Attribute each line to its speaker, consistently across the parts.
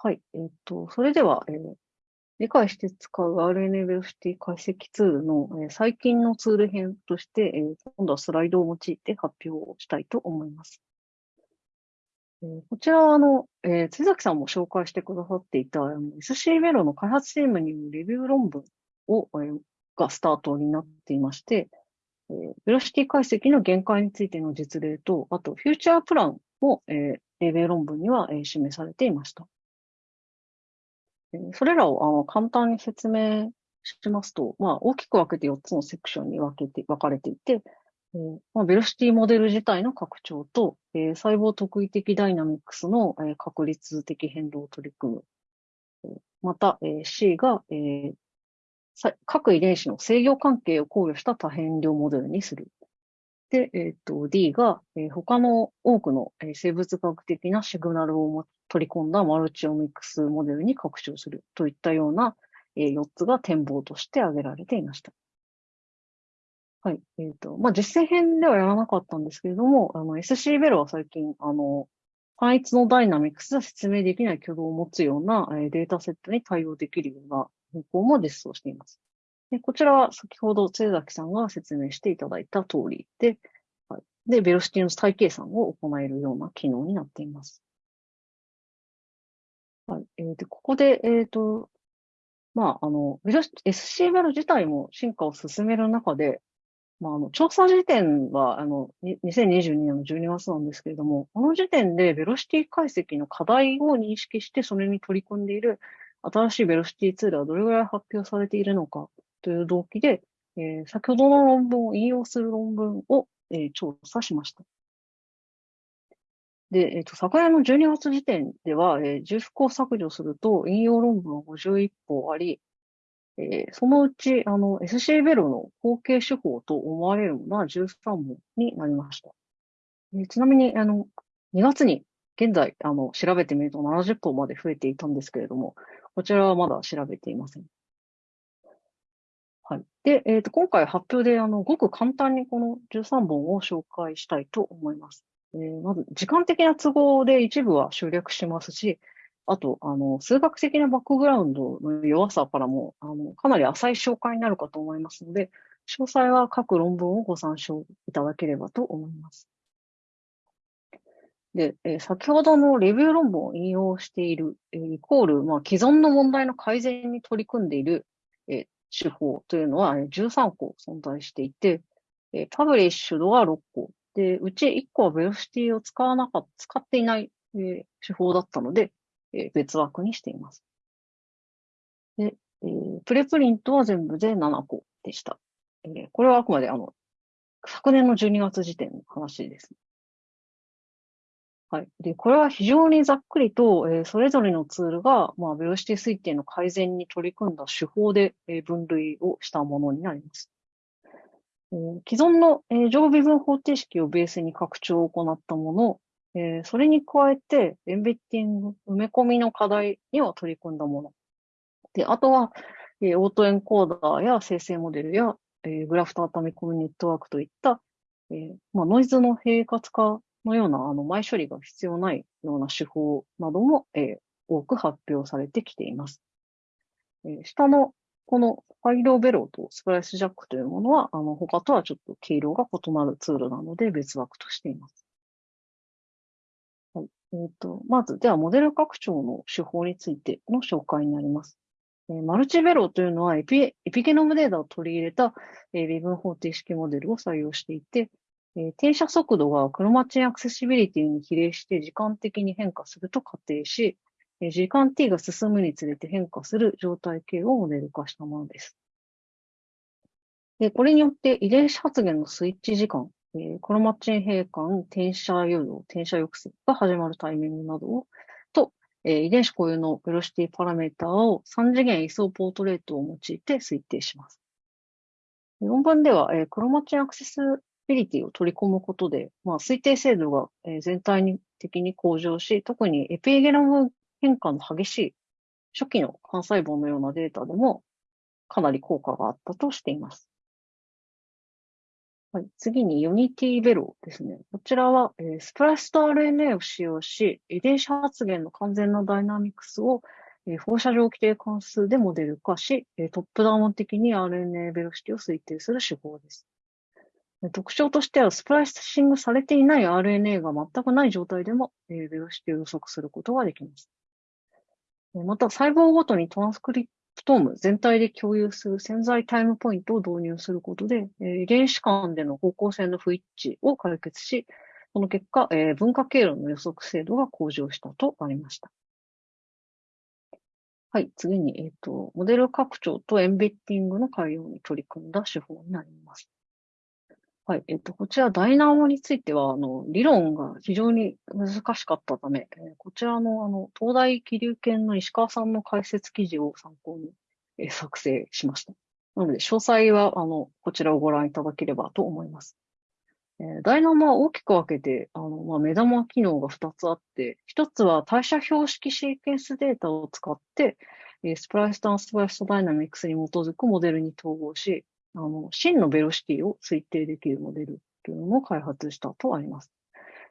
Speaker 1: はい。えっ、と、それでは、えー、理解して使う RNA ベロシティ解析ツールの、えー、最近のツール編として、えー、今度はスライドを用いて発表をしたいと思います。えー、こちらは、あの、えー、津崎さんも紹介してくださっていた、あの SC ベロの開発チームによるレビュー論文を、えー、がスタートになっていまして、えー、ベロシティ解析の限界についての実例と、あと、フューチャープランも、えー、レビュー論文には、えー、示されていました。それらをあの簡単に説明しますと、まあ、大きく分けて4つのセクションに分けて、分かれていて、まあ、ベロシティモデル自体の拡張と、えー、細胞特異的ダイナミックスの、えー、確率的変動を取り組む。また、えー、C が、えー、各遺伝子の制御関係を考慮した多変量モデルにする。で、え、ー、D が、えー、他の多くの、生物学的なシグナルを取り込んだマルチオミックスモデルに拡張するといったような、4つが展望として挙げられていました。はい。えっ、ー、と、まあ、実践編ではやらなかったんですけれども、あの、SC ベルは最近、あの、単一のダイナミックスで説明できない挙動を持つような、データセットに対応できるような方法も実装しています。でこちらは先ほど津崎さんが説明していただいた通りで、はい、で、ベロシティの再計算を行えるような機能になっています。はい。えー、で、ここで、えっ、ー、と、まあ、あの、SC ベロ自体も進化を進める中で、まあ、あの、調査時点は、あの、2022年の12月なんですけれども、この時点でベロシティ解析の課題を認識して、それに取り組んでいる新しいベロシティツールはどれぐらい発表されているのかという動機で、えー、先ほどの論文を引用する論文を、えー、調査しました。で、えっ、ー、と、昨年の12月時点では、えー、重複を削除すると、引用論文は51本あり、えー、そのうち、あの、SC ベロの後継手法と思われるのは13本になりました。えー、ちなみに、あの、2月に、現在、あの、調べてみると70本まで増えていたんですけれども、こちらはまだ調べていません。はい。で、えっ、ー、と、今回発表で、あの、ごく簡単にこの13本を紹介したいと思います。えー、まず、時間的な都合で一部は省略しますし、あと、あの、数学的なバックグラウンドの弱さからも、あの、かなり浅い紹介になるかと思いますので、詳細は各論文をご参照いただければと思います。で、えー、先ほどのレビュー論文を引用している、えー、イコール、まあ、既存の問題の改善に取り組んでいる、えー、手法というのは13個存在していて、えー、パブリッシュドは6個、で、うち1個はベロシティを使わなかった、使っていない、えー、手法だったので、えー、別枠にしています。で、えー、プレプリントは全部で7個でした。えー、これはあくまであの、昨年の12月時点の話です。はい。で、これは非常にざっくりと、えー、それぞれのツールが、まあ、ベロシティ推定の改善に取り組んだ手法で、えー、分類をしたものになります。既存の、えー、常微分方程式をベースに拡張を行ったもの、それに加えて、エンベッティング、埋め込みの課題には取り組んだもの。で、あとは、オートエンコーダーや生成モデルや、グラフトアタミコミネットワークといった、まあ、ノイズの平滑化のような、あの、前処理が必要ないような手法なども、多く発表されてきています。下のこのファイロベローとスプライスジャックというものは、あの、他とはちょっと経路が異なるツールなので別枠としています。はい。えっ、ー、と、まず、では、モデル拡張の手法についての紹介になります。えー、マルチベローというのはエピ、エピゲノムデータを取り入れた、えー、微分方程式モデルを採用していて、えー、転写速度がクロマチンアクセシビリティに比例して時間的に変化すると仮定し、時間 t が進むにつれて変化する状態系をモデル化したものです。でこれによって遺伝子発現のスイッチ時間、えー、クロマチン閉環、転写誘導、転写抑制が始まるタイミングなどを、と、えー、遺伝子固有のベロシティパラメータを3次元位相ポートレートを用いて推定します。論文では、えー、クロマチンアクセスビリティを取り込むことで、まあ、推定精度が、えー、全体的に向上し、特にエピゲノム変化の激しい初期の幹細胞のようなデータでもかなり効果があったとしています。はい、次に Unity ベロですね。こちらは、えー、スプライスと RNA を使用し、遺伝子発現の完全なダイナミクスを、えー、放射状規定関数でモデル化し、えー、トップダウン的に RNA ベロシティを推定する手法です。特徴としては、スプライシングされていない RNA が全くない状態でも、えー、ベロシティを予測することができます。また、細胞ごとにトランスクリプトーム全体で共有する潜在タイムポイントを導入することで、えー、遺伝子間での方向性の不一致を解決し、その結果、えー、分化経路の予測精度が向上したとありました。はい、次に、えっ、ー、と、モデル拡張とエンベッティングの改良に取り組んだ手法になります。はい。えっと、こちら、ダイナモについては、あの、理論が非常に難しかったため、えー、こちらの、あの、東大気流研の石川さんの解説記事を参考に、えー、作成しました。なので、詳細は、あの、こちらをご覧いただければと思います。えー、ダイナモは大きく分けて、あの、まあ、目玉機能が2つあって、1つは代謝標識シーケンスデータを使って、え、スプライスタンスプライストダイナミクスに基づくモデルに統合し、あの、真のベロシティを推定できるモデルというのも開発したとあります。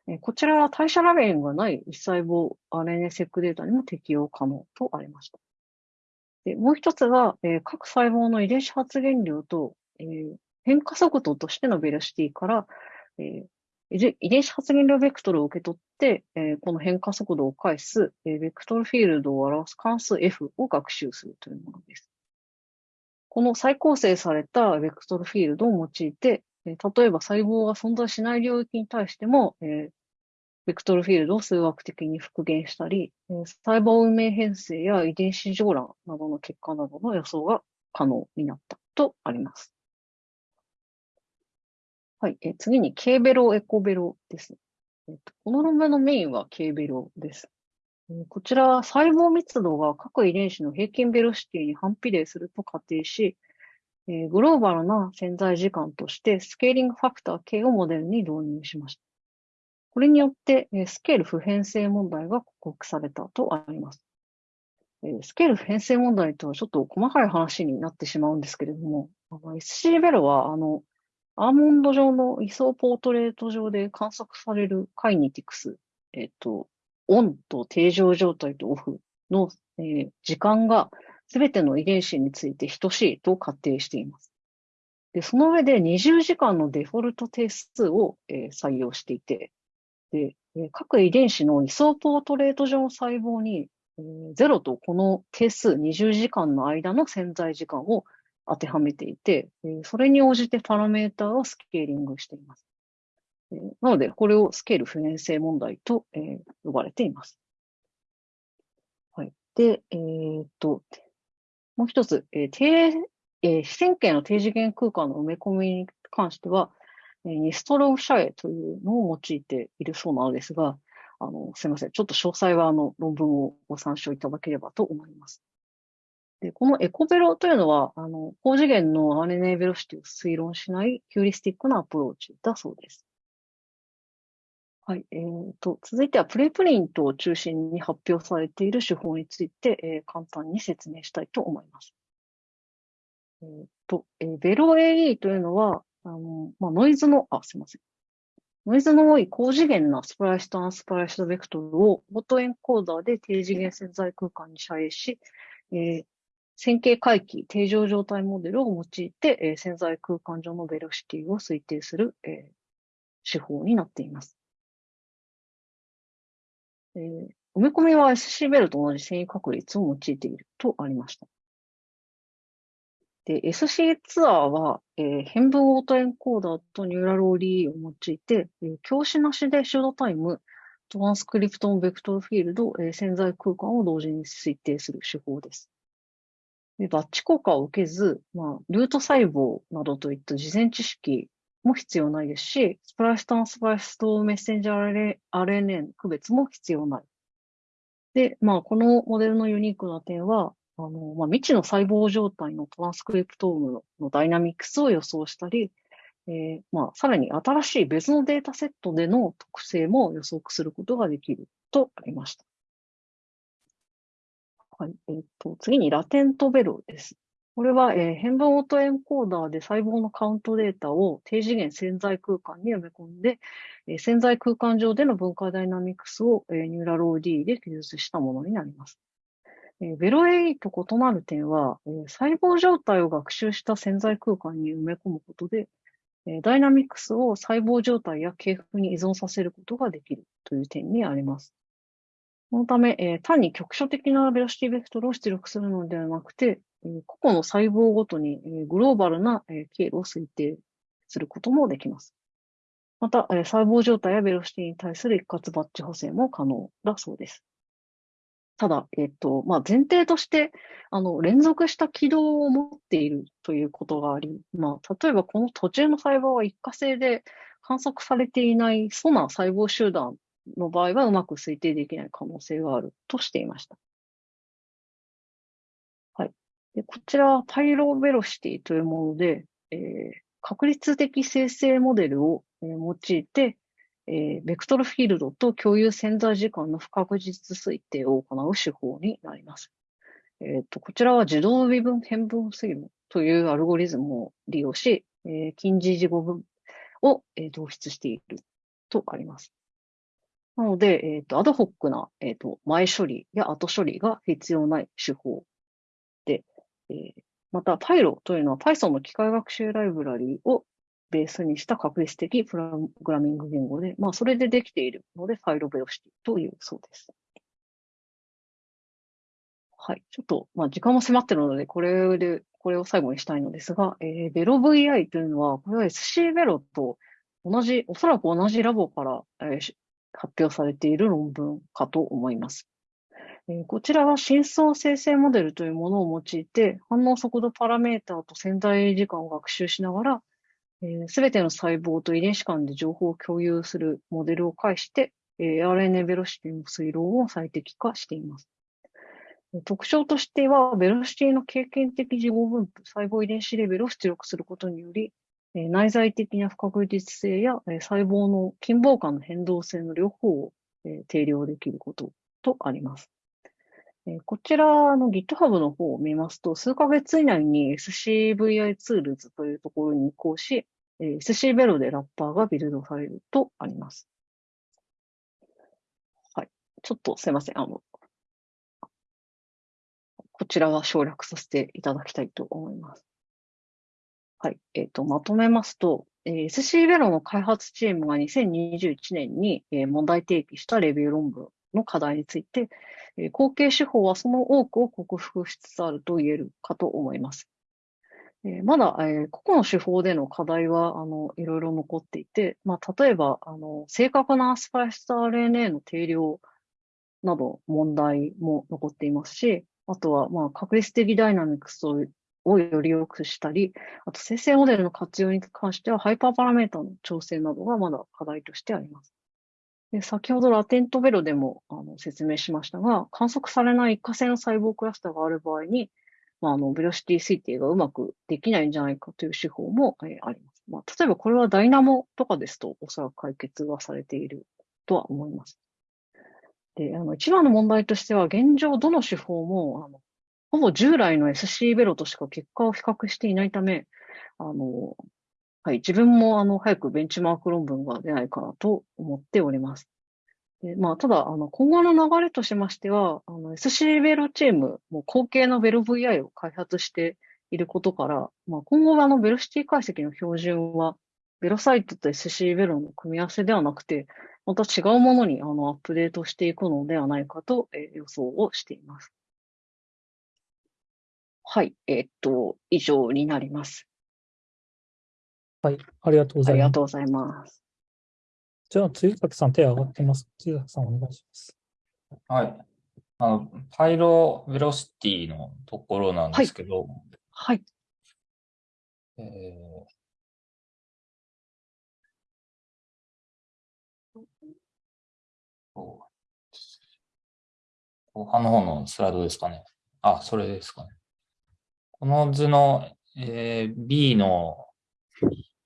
Speaker 1: えこちらは代謝ラベンがない一細胞 RNA セックデータにも適用可能とありました。でもう一つは、え、各細胞の遺伝子発現量と、え、変化速度としてのベロシティから、え、遺伝子発現量ベクトルを受け取って、え、この変化速度を返す、え、ベクトルフィールドを表す関数 F を学習するというものです。この再構成されたベクトルフィールドを用いて、例えば細胞が存在しない領域に対しても、ベクトルフィールドを数学的に復元したり、細胞運命変性や遺伝子上乱などの結果などの予想が可能になったとあります。はい。次に、K ベロ、エコベロです。この論文のメインは K ベロです。こちらは細胞密度が各遺伝子の平均ベロシティに反比例すると仮定し、グローバルな潜在時間としてスケーリングファクター K をモデルに導入しました。これによってスケール不変性問題が克服されたとあります。スケール不変性問題とはちょっと細かい話になってしまうんですけれども、SC ベロは、あの、アーモンド状の位相ポートレート上で観測されるカイニティクス、えっと、オンと定常状態とオフの、えー、時間がすべての遺伝子について等しいと仮定しています。で、その上で20時間のデフォルト定数を、えー、採用していて、で、え、各遺伝子の位相ポートレート上の細胞に、えー、0とこの定数20時間の間の潜在時間を当てはめていて、え、それに応じてパラメータをスケーリングしています。なので、これをスケール不変性問題と、えー、呼ばれています。はい。で、えー、っと、もう一つ、えー、低、えー、非線形の低次元空間の埋め込みに関しては、えー、ニストロフシャエというのを用いているそうなのですが、あの、すいません。ちょっと詳細はあの論文をご参照いただければと思います。で、このエコベロというのは、あの、高次元の RNA ベロシティを推論しないヒューリスティックなアプローチだそうです。はい。えーと、続いてはプレプリントを中心に発表されている手法について、えー、簡単に説明したいと思います。えーと、えー、ベロ AE というのは、あの、まあ、ノイズの、あ、すいません。ノイズの多い高次元なスプライスとアンスプライスベクトルをオートエンコーダーで低次元潜在空間に遮影し、えー、線形回帰、定常状態モデルを用いて、えー、潜在空間上のベロシティを推定する、えー、手法になっています。えー、埋め込みは SC ベルと同じ遷移確率を用いているとありました。で、SC ツアーは、えー、変分オートエンコーダーとニューラルオリーを用いて、えー、教師なしでシュードタイム、トランスクリプトンベクトルフィールド、えー、潜在空間を同時に推定する手法です。でバッチ効果を受けず、まあ、ルート細胞などといった事前知識も必要ないですし、スプライストンスプライスとメッセンジャー RNA の区別も必要ない。で、まあ、このモデルのユニークな点は、あの、まあ、未知の細胞状態のトランスクリプトームのダイナミクスを予想したり、えー、まあ、さらに新しい別のデータセットでの特性も予測することができるとありました。はい。えっ、ー、と、次にラテントベロです。これは、えー、変分オートエンコーダーで細胞のカウントデータを低次元潜在空間に埋め込んで、えー、潜在空間上での分解ダイナミクスを、えー、ニューラロー D で記述したものになります。え、ベロ A と異なる点は、え、細胞状態を学習した潜在空間に埋め込むことで、え、ダイナミクスを細胞状態や系譜に依存させることができるという点にあります。そのため、え、単に局所的なベロシティベクトルを出力するのではなくて、個々の細胞ごとにグローバルな経路を推定することもできます。また、細胞状態やベロシティに対する一括バッチ補正も可能だそうです。ただ、えっと、まあ、前提として、あの、連続した軌道を持っているということがあり、まあ、例えばこの途中の細胞は一過性で観測されていない素な細胞集団の場合はうまく推定できない可能性があるとしていました。でこちらはパイロベロシティというもので、えー、確率的生成モデルを、え、用いて、えー、ベクトルフィールドと共有潜在時間の不確実推定を行う手法になります。えーと、こちらは自動微分変分推論というアルゴリズムを利用し、えー、近似事後分を、えー、導出しているとあります。なので、え、ー、と、アドホックな、え、ー、と、前処理や後処理が必要ない手法、えー、また、Pyro というのは Python の機械学習ライブラリをベースにした確率的プログラミング言語で、まあ、それでできているので、Pyro Velocity というそうです。はい。ちょっと、まあ、時間も迫ってるので、これで、これを最後にしたいのですが、えー、ベロ VI というのは、これは SC ベロと同じ、おそらく同じラボから、えー、発表されている論文かと思います。こちらは深層生成モデルというものを用いて、反応速度パラメータと潜在時間を学習しながら、す、え、べ、ての細胞と遺伝子間で情報を共有するモデルを介して、え、RNA ベロシティの推論を最適化しています。特徴としては、ベロシティの経験的事後分布、細胞遺伝子レベルを出力することにより、内在的な不確実性や細胞の近傍間の変動性の両方を定量できることとあります。えこちらの GitHub の方を見ますと、数ヶ月以内に SCVI ツールズというところに移行し、え SC ベロでラッパーがビルドされるとあります。はい。ちょっとすいません。あの、こちらは省略させていただきたいと思います。はい。えっ、ー、と、まとめますと、えー、SC ベロの開発チームが2021年に、えー、問題提起したレビュー論文の課題について、え後継手法はその多くを克服しつつあると言えるかと思います。えまだ、え個々の手法での課題は、あの、いろいろ残っていて、まあ、例えば、あの、正確なスパイス RNA の定量など問題も残っていますし、あとは、まあ、確率的ダイナミクスをより良くしたり、あと生成モデルの活用に関しては、ハイパーパラメータの調整などがまだ課題としてあります。で先ほどラテントベロでもあの説明しましたが、観測されない一過性の細胞クラスターがある場合に、まあ、あのベロシティ推定がうまくできないんじゃないかという手法も、えー、あります。まあ、例えばこれはダイナモとかですと、おそらく解決はされているとは思います。で、あの、一番の問題としては、現状どの手法も、あの、ほぼ従来の SC ベロとしか結果を比較していないため、あの、はい、自分もあの早くベンチマーク論文が出ないかなと思っております。でまあ、ただ、あの今後の流れとしましては、あの SC ベロチームも後継のベロ VI を開発していることから、まあ、今後はあのベロシティ解析の標準は、ベロサイトと SC ベロの組み合わせではなくて、また違うものにあのアップデートしていくのではないかと、え、予想をしています。はい、えー、っと、以上になります。
Speaker 2: はい、ありがとうございます。あり
Speaker 1: がとうございます。
Speaker 2: じゃあ、辻崎さん、手上がってます。辻崎さん、お願いします。
Speaker 3: はい。あの、パイロベロシティのところなんですけど、
Speaker 1: はい。
Speaker 3: はい、えー、後半の方のスライドですかね。あ、それですかね。この図の、えー、B の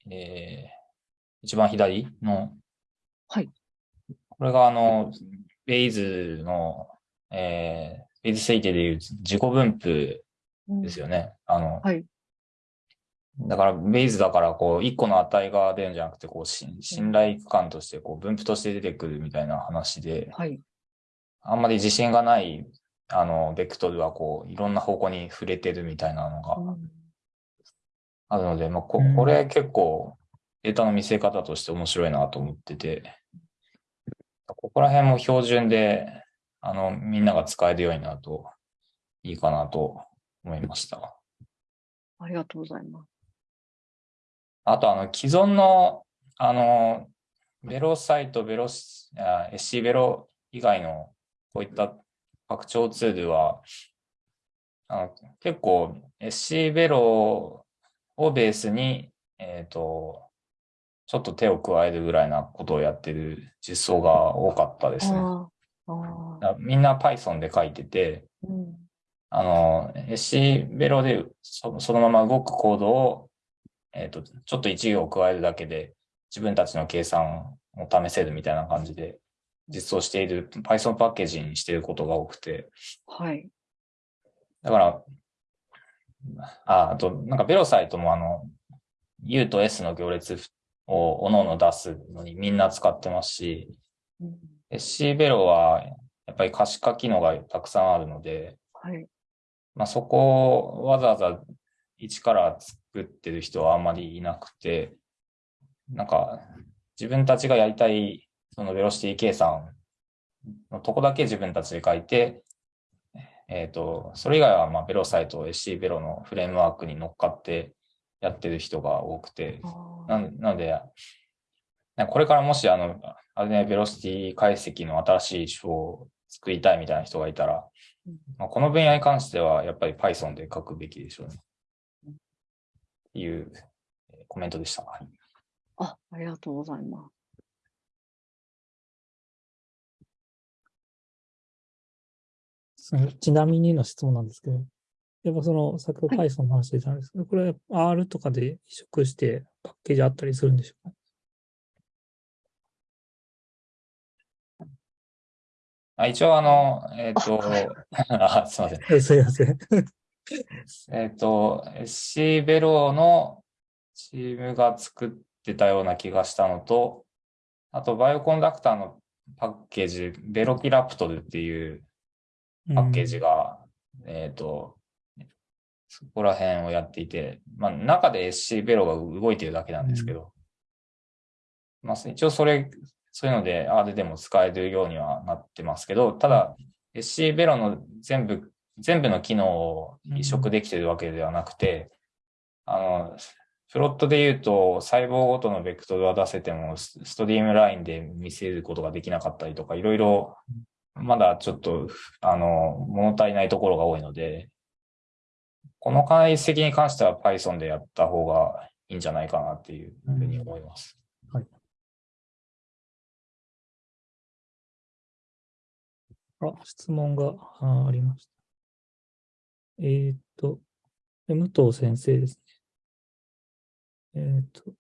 Speaker 3: えー、一番左の、
Speaker 1: はい。
Speaker 3: これがあの、ベイズの、えー、ベイズ推定でいう自己分布ですよね。あの、
Speaker 1: はい。
Speaker 3: だから、ベイズだから、こう、一個の値が出るんじゃなくて、こう、し信頼区間として、こう、分布として出てくるみたいな話で、
Speaker 1: はい。
Speaker 3: あんまり自信がない、あの、ベクトルは、こう、いろんな方向に触れてるみたいなのが
Speaker 1: うん
Speaker 3: あるので、まあ、こ
Speaker 2: うん
Speaker 3: これ結構、データの見せ方として面白いなと思ってて、ここら辺も標準で、あの、みんなが使えるようになるといいかなと思いました。
Speaker 1: ありがとうございます。
Speaker 3: あと、あの、既存の、あの、ベロサイト、ベロ SC ベロ以外の、こういった拡張ツールは、あの結構 SC ベロをベースに、えっ、と、ちょっと手を加えるぐらいなことをやってる実装が多かったですね。みんな Python で書いてて、
Speaker 1: うん。
Speaker 3: あの、SC ベロでそそのまま動くコードを、えっ、と、ちょっと一行加えるだけで自分たちの計算を試せるみたいな感じで実装している Python パッケージにしていることが多くて、
Speaker 1: はい。
Speaker 3: だから、あ、あと、なんかベロサイトもあの、U と S の行列を各々出すのにみんな使ってますし、
Speaker 1: うん、
Speaker 3: SC ベロはやっぱり可視化機能がたくさんあるので、
Speaker 1: はい。
Speaker 3: まあ、そこをわざわざ一から作ってる人はあんまりいなくて、なんか自分たちがやりたいそのベロシティ計算のとこだけ自分たちで書いて、えっ、と、それ以外はまあベロサイト、SC ベロのフレームワークに乗っかってやってる人が多くて、ななので、これからもしあの、あれね、ベロシティ解析の新しい手法を作りたいみたいな人がいたら、
Speaker 1: うん
Speaker 3: まあ、この分野に関してはやっぱり Python で書くべきでしょうね。っていうえーコメントでした。はい
Speaker 1: あ、ありがとうございます。
Speaker 2: ちなみにの質問なんですけど、やっぱその、先ほど
Speaker 1: は
Speaker 2: Python の話でたんですけど、これ R とかで移植してパッケージあったりするんでしょうか？
Speaker 3: あ一応あの、えっ、と、あ、すいません。
Speaker 2: え すいません。
Speaker 3: えっ、と、SC ベロのチームが作ってたような気がしたのと、あと、バイオコンダクターのパッケージ、ベロキラプトルっていうパッケージが、えっ、と、そこら辺をやっていて、まあ、中で SC ベロが動いてるだけなんですけど、まあ、一応それ、そういうので R でも使えるようにはなってますけど、ただ、SC ベロの全部、全部の機能を移植できてるわけではなくて、あの、プロットで言うと、細胞ごとのベクトルは出せても、スストリームラインで見せることができなかったりとか、いろいろ、まだちょっと、あの、物足りないところが多いので、この解析に関しては Python でやった方がいいんじゃないかなっていうふうに思います。
Speaker 2: はいあ、質問がありました。えーっと、え武藤先生ですね。えーっと、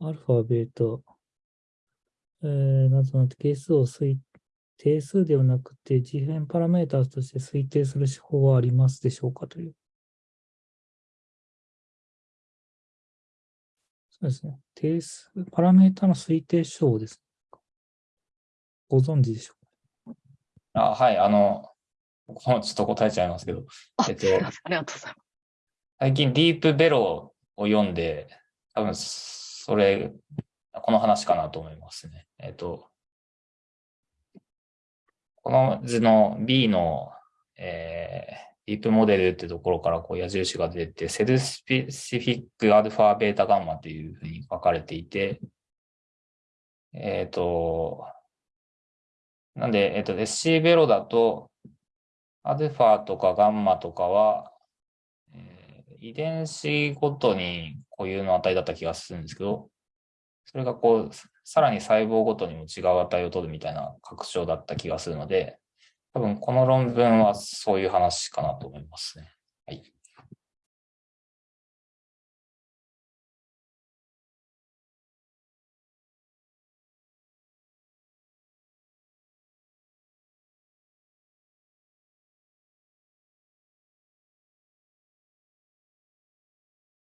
Speaker 2: アルファ、ベータ、えー、などなど係数を推定数ではなくて、自変パラメータとして推定する手法はありますでしょうかという。そうですね。定数、パラメータの推定手法です。ご存知でしょう
Speaker 3: あ、はい、あの、僕もちょっと答えちゃいますけど、
Speaker 1: あ、
Speaker 3: えっと
Speaker 1: ありがとうございます。
Speaker 3: 最近ディープベロを読んで、多分それ、この話かなと思いますね。えっと、この図の B の、えーディープモデルってところからこう矢印が出て、セルスペシフィックアルファベータガンマっていうふうに書かれていて、えっ、と、なんで、えっ、と、SC ベロだと、アルファとかガンマとかは、えー遺伝子ごとに固有の値だった気がするんですけど、それがこう、さらに細胞ごとにも違う値を取るみたいな拡張だった気がするので、多分この論文はそういう話かなと思いますね。はい。